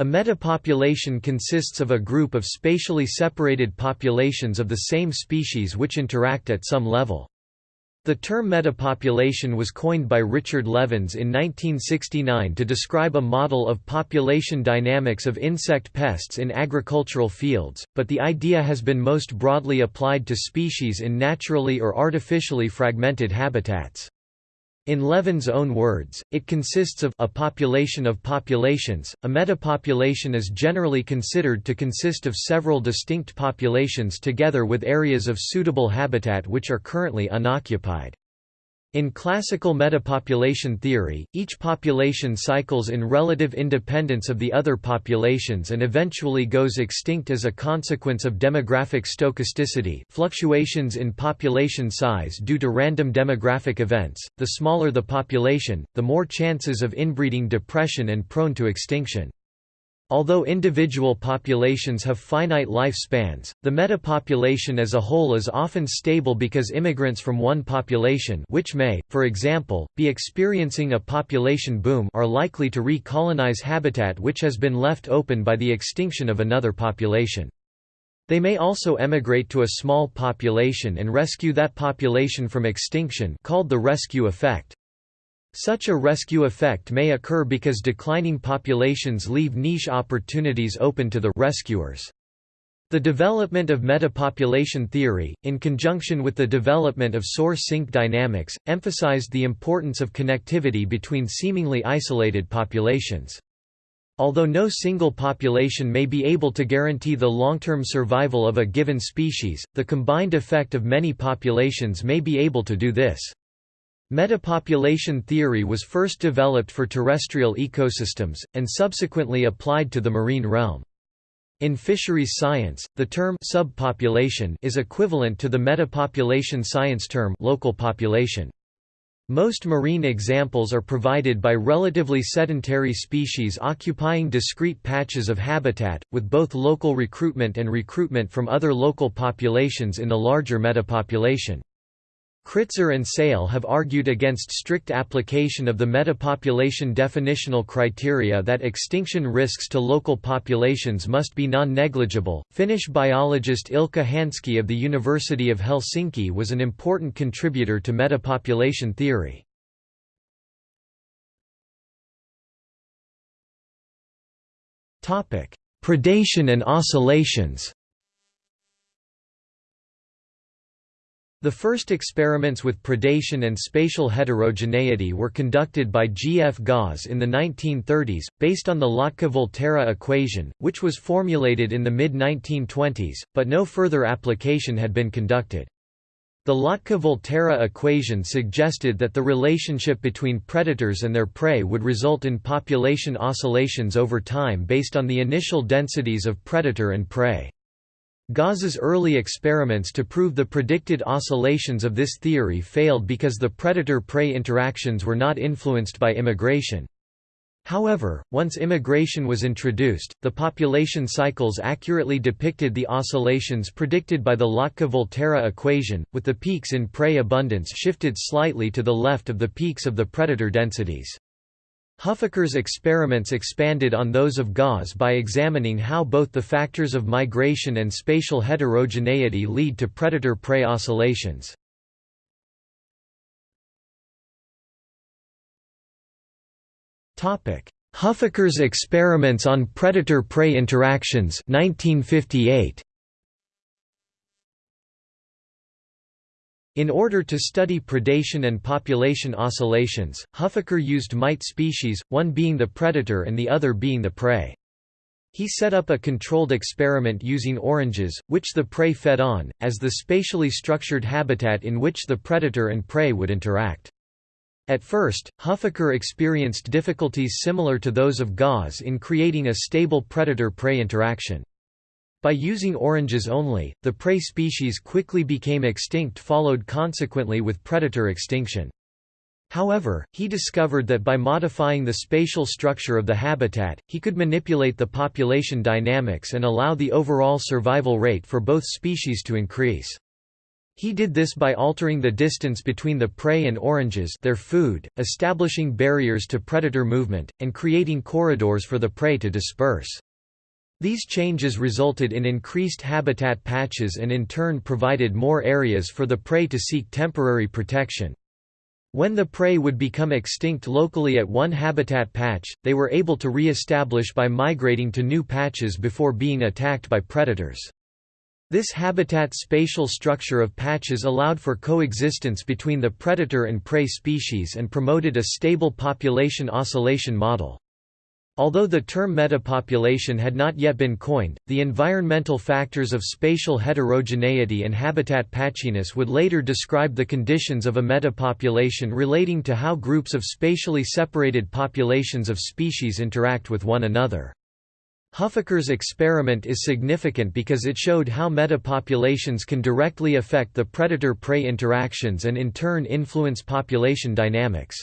A metapopulation consists of a group of spatially separated populations of the same species which interact at some level. The term metapopulation was coined by Richard Levins in 1969 to describe a model of population dynamics of insect pests in agricultural fields, but the idea has been most broadly applied to species in naturally or artificially fragmented habitats. In Levins' own words, it consists of a population of populations. A metapopulation is generally considered to consist of several distinct populations together with areas of suitable habitat which are currently unoccupied. In classical metapopulation theory, each population cycles in relative independence of the other populations and eventually goes extinct as a consequence of demographic stochasticity fluctuations in population size due to random demographic events. The smaller the population, the more chances of inbreeding depression and prone to extinction. Although individual populations have finite lifespans, the metapopulation as a whole is often stable because immigrants from one population which may, for example, be experiencing a population boom are likely to recolonize habitat which has been left open by the extinction of another population. They may also emigrate to a small population and rescue that population from extinction called the rescue effect. Such a rescue effect may occur because declining populations leave niche opportunities open to the rescuers. The development of metapopulation theory, in conjunction with the development of source-sink dynamics, emphasized the importance of connectivity between seemingly isolated populations. Although no single population may be able to guarantee the long-term survival of a given species, the combined effect of many populations may be able to do this. Metapopulation theory was first developed for terrestrial ecosystems, and subsequently applied to the marine realm. In fisheries science, the term subpopulation is equivalent to the metapopulation science term local population. Most marine examples are provided by relatively sedentary species occupying discrete patches of habitat, with both local recruitment and recruitment from other local populations in the larger metapopulation. Kritzer and Sale have argued against strict application of the metapopulation definitional criteria that extinction risks to local populations must be non-negligible. Finnish biologist Ilkka Hanski of the University of Helsinki was an important contributor to metapopulation theory. Topic: Predation and oscillations. The first experiments with predation and spatial heterogeneity were conducted by G. F. Gause in the 1930s, based on the Lotka-Volterra equation, which was formulated in the mid-1920s, but no further application had been conducted. The Lotka-Volterra equation suggested that the relationship between predators and their prey would result in population oscillations over time based on the initial densities of predator and prey. Gause's early experiments to prove the predicted oscillations of this theory failed because the predator-prey interactions were not influenced by immigration. However, once immigration was introduced, the population cycles accurately depicted the oscillations predicted by the Lotka-Volterra equation, with the peaks in prey abundance shifted slightly to the left of the peaks of the predator densities. Huffaker's experiments expanded on those of Gause by examining how both the factors of migration and spatial heterogeneity lead to predator-prey oscillations. Huffaker's experiments on predator-prey interactions 1958. In order to study predation and population oscillations, Huffaker used mite species, one being the predator and the other being the prey. He set up a controlled experiment using oranges, which the prey fed on, as the spatially structured habitat in which the predator and prey would interact. At first, Huffaker experienced difficulties similar to those of Gause in creating a stable predator-prey interaction. By using oranges only, the prey species quickly became extinct followed consequently with predator extinction. However, he discovered that by modifying the spatial structure of the habitat, he could manipulate the population dynamics and allow the overall survival rate for both species to increase. He did this by altering the distance between the prey and oranges their food, establishing barriers to predator movement, and creating corridors for the prey to disperse. These changes resulted in increased habitat patches and in turn provided more areas for the prey to seek temporary protection. When the prey would become extinct locally at one habitat patch, they were able to re-establish by migrating to new patches before being attacked by predators. This habitat spatial structure of patches allowed for coexistence between the predator and prey species and promoted a stable population oscillation model. Although the term metapopulation had not yet been coined, the environmental factors of spatial heterogeneity and habitat patchiness would later describe the conditions of a metapopulation relating to how groups of spatially separated populations of species interact with one another. Huffaker's experiment is significant because it showed how metapopulations can directly affect the predator-prey interactions and in turn influence population dynamics.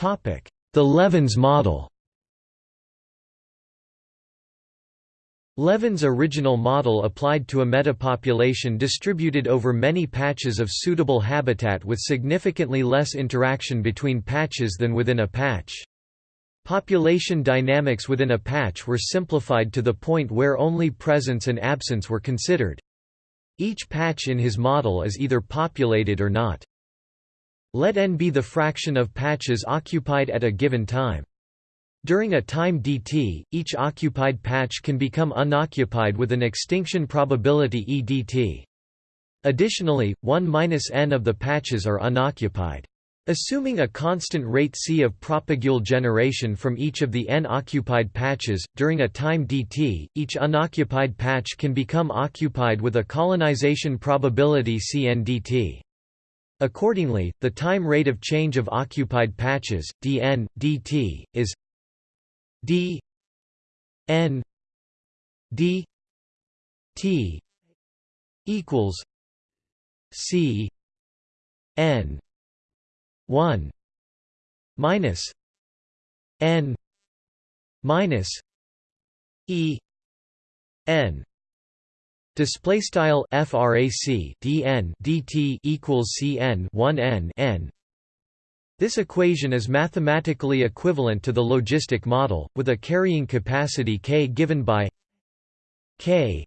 The Levins model Levins' original model applied to a metapopulation distributed over many patches of suitable habitat with significantly less interaction between patches than within a patch. Population dynamics within a patch were simplified to the point where only presence and absence were considered. Each patch in his model is either populated or not. Let n be the fraction of patches occupied at a given time. During a time dt, each occupied patch can become unoccupied with an extinction probability e dt. Additionally, 1 minus n of the patches are unoccupied. Assuming a constant rate c of propagule generation from each of the n occupied patches, during a time dt, each unoccupied patch can become occupied with a colonization probability cn dt. Accordingly, the time rate of change of occupied patches, dn, dt, is d n d t equals c n 1 minus n minus e n display style frac dn dt equals cn 1 n n. This equation is mathematically equivalent to the logistic model, with a carrying capacity k given by k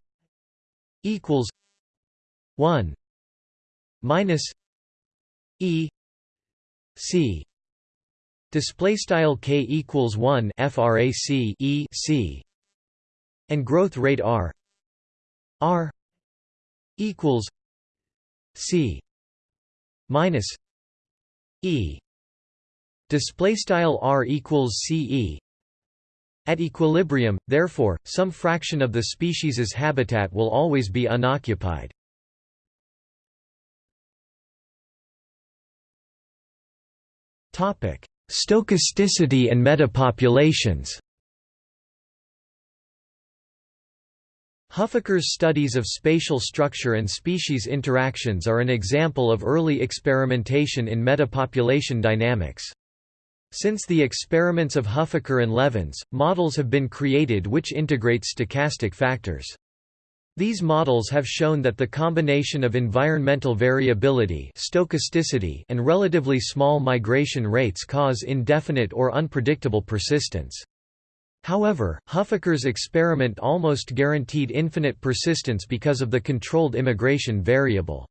equals 1 minus e c. Display style k equals 1 frac e c. And growth rate r r equals c minus e. Display style r equals ce at equilibrium therefore some fraction of the species's habitat will always be unoccupied. Topic stochasticity and metapopulations Huffaker's studies of spatial structure and species interactions are an example of early experimentation in metapopulation dynamics. Since the experiments of Huffaker and Levins, models have been created which integrate stochastic factors. These models have shown that the combination of environmental variability stochasticity and relatively small migration rates cause indefinite or unpredictable persistence. However, Huffaker's experiment almost guaranteed infinite persistence because of the controlled immigration variable.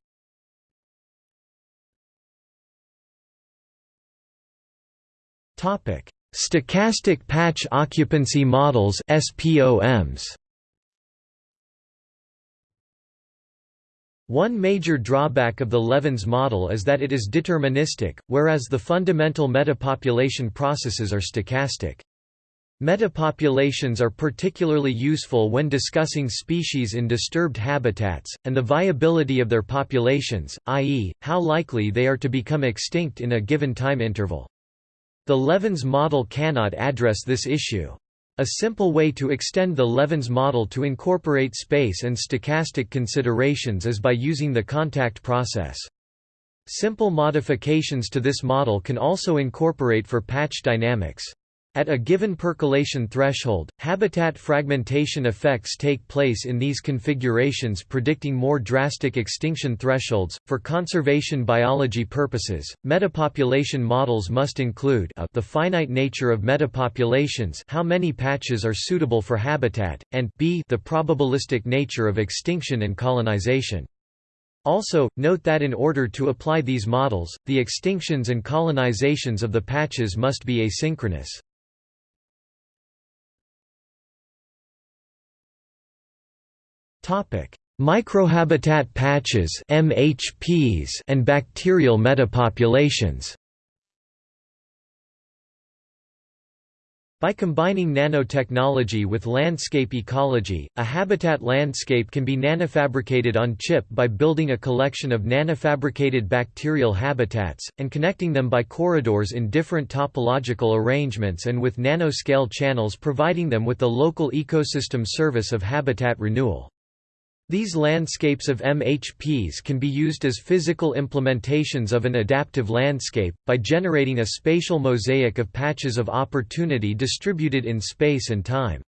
Topic: Stochastic patch occupancy models (SPOMs). One major drawback of the Levins model is that it is deterministic, whereas the fundamental metapopulation processes are stochastic. Metapopulations are particularly useful when discussing species in disturbed habitats, and the viability of their populations, i.e., how likely they are to become extinct in a given time interval. The Levins model cannot address this issue. A simple way to extend the Levins model to incorporate space and stochastic considerations is by using the contact process. Simple modifications to this model can also incorporate for patch dynamics. At a given percolation threshold, habitat fragmentation effects take place in these configurations predicting more drastic extinction thresholds. For conservation biology purposes, metapopulation models must include a, the finite nature of metapopulations how many patches are suitable for habitat, and b the probabilistic nature of extinction and colonization. Also, note that in order to apply these models, the extinctions and colonizations of the patches must be asynchronous. Microhabitat patches (MHPs) and bacterial metapopulations. By combining nanotechnology with landscape ecology, a habitat landscape can be nanofabricated on chip by building a collection of nanofabricated bacterial habitats, and connecting them by corridors in different topological arrangements and with nanoscale channels providing them with the local ecosystem service of habitat renewal. These landscapes of MHPs can be used as physical implementations of an adaptive landscape, by generating a spatial mosaic of patches of opportunity distributed in space and time.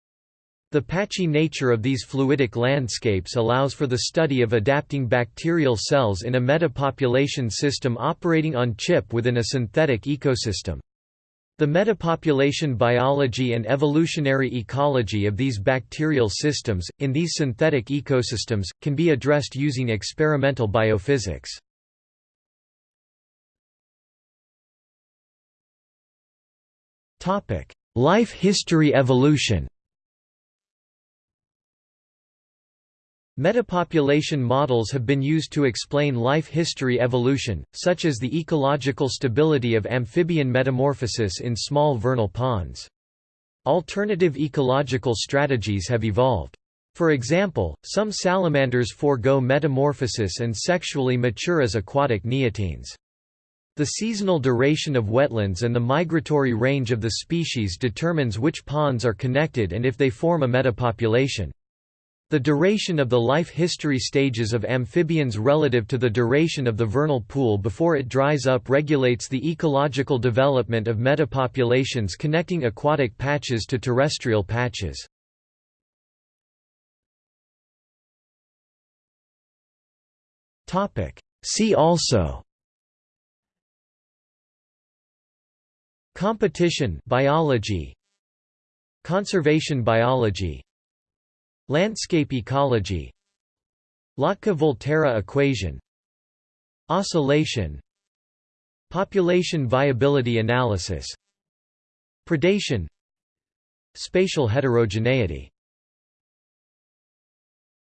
The patchy nature of these fluidic landscapes allows for the study of adapting bacterial cells in a metapopulation system operating on chip within a synthetic ecosystem. The metapopulation biology and evolutionary ecology of these bacterial systems, in these synthetic ecosystems, can be addressed using experimental biophysics. Life history evolution Metapopulation models have been used to explain life history evolution, such as the ecological stability of amphibian metamorphosis in small vernal ponds. Alternative ecological strategies have evolved. For example, some salamanders forego metamorphosis and sexually mature as aquatic neotenes. The seasonal duration of wetlands and the migratory range of the species determines which ponds are connected and if they form a metapopulation. The duration of the life history stages of amphibians relative to the duration of the vernal pool before it dries up regulates the ecological development of metapopulations connecting aquatic patches to terrestrial patches. See also Competition biology. Conservation biology Landscape ecology. Lotka-Volterra equation. Oscillation. Population viability analysis. Predation. Spatial heterogeneity